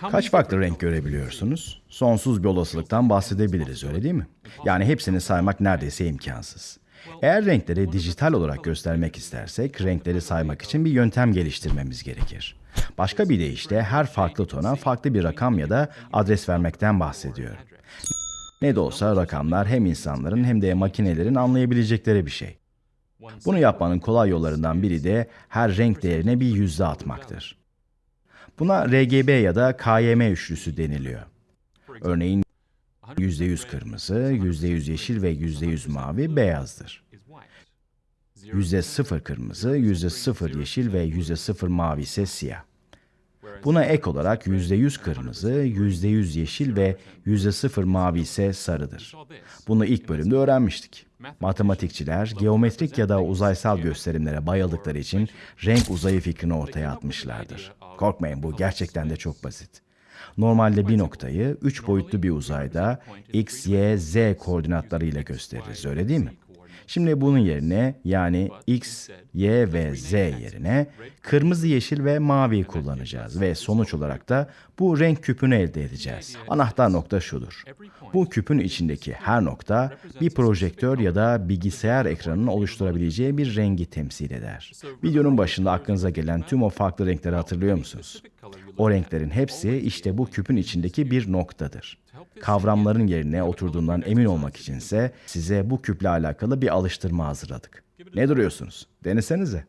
Kaç farklı renk görebiliyorsunuz? Sonsuz bir olasılıktan bahsedebiliriz öyle değil mi? Yani hepsini saymak neredeyse imkansız. Eğer renkleri dijital olarak göstermek istersek, renkleri saymak için bir yöntem geliştirmemiz gerekir. Başka bir deyişle her farklı tona farklı bir rakam ya da adres vermekten bahsediyorum. Ne de olsa rakamlar hem insanların hem de makinelerin anlayabilecekleri bir şey. Bunu yapmanın kolay yollarından biri de her renk değerine bir yüzde atmaktır. Buna RGB ya da KYM üçlüsü deniliyor. Örneğin %100 kırmızı, %100 yeşil ve %100 mavi beyazdır. %0 kırmızı, %0 yeşil ve %0 mavi ise siyah. Buna ek olarak %100 kırmızı, %100 yeşil ve %0 mavi ise sarıdır. Bunu ilk bölümde öğrenmiştik. Matematikçiler geometrik ya da uzaysal gösterimlere bayıldıkları için renk uzayı fikrini ortaya atmışlardır. Korkmayın bu gerçekten de çok basit. Normalde bir noktayı üç boyutlu bir uzayda x, y, z koordinatlarıyla gösteririz öyle değil mi? Şimdi bunun yerine yani x, y ve z yerine kırmızı, yeşil ve mavi kullanacağız ve sonuç olarak da bu renk küpünü elde edeceğiz. Anahtar nokta şudur. Bu küpün içindeki her nokta bir projektör ya da bilgisayar ekranının oluşturabileceği bir rengi temsil eder. Videonun başında aklınıza gelen tüm o farklı renkleri hatırlıyor musunuz? O renklerin hepsi işte bu küpün içindeki bir noktadır. Kavramların yerine oturduğundan emin olmak içinse size bu küple alakalı bir alıştırma hazırladık. Ne duruyorsunuz? Denesenize.